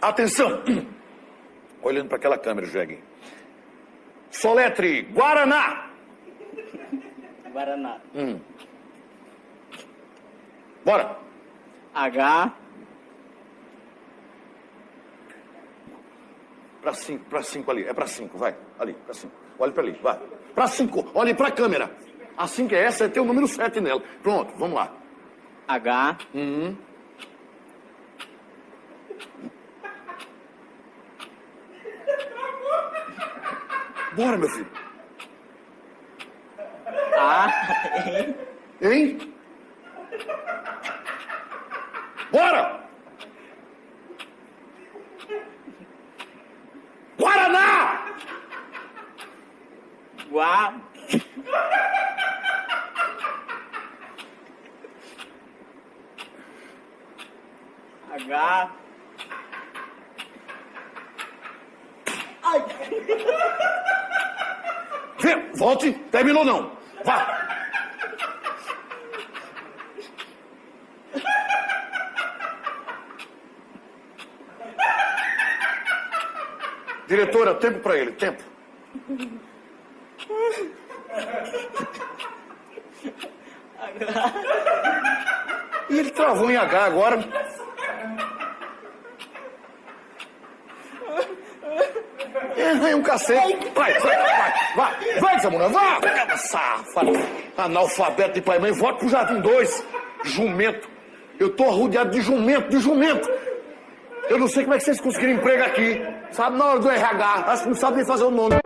Atenção! Olhando para aquela câmera, Jegue. Soletre Guaraná. Guaraná. Hum. Bora. H. Pra cinco, pra cinco ali. É pra cinco, vai. Ali, pra cinco. Olhe pra ali, vai. Pra cinco, olhe pra câmera. Assim que é essa, é ter o número sete nela. Pronto, vamos lá. H. Hum. Bora, meu filho. A. Hein? Bora! Guaraná! Gua. H. Ai. Vê, volte. Terminou não. Vá. Diretora, tempo pra ele, tempo. E ele travou em H agora. É, é um cacete. Vai, vai, vai, vai, vai, Zamuna, vá! Safado, analfabeto de pai e mãe, volte pro Jardim 2. Jumento. Eu tô arrodeado de jumento, de jumento. Eu não sei como é que vocês conseguiram emprego aqui. Sabe, na hora do RH, acho que não sabe nem fazer o nome.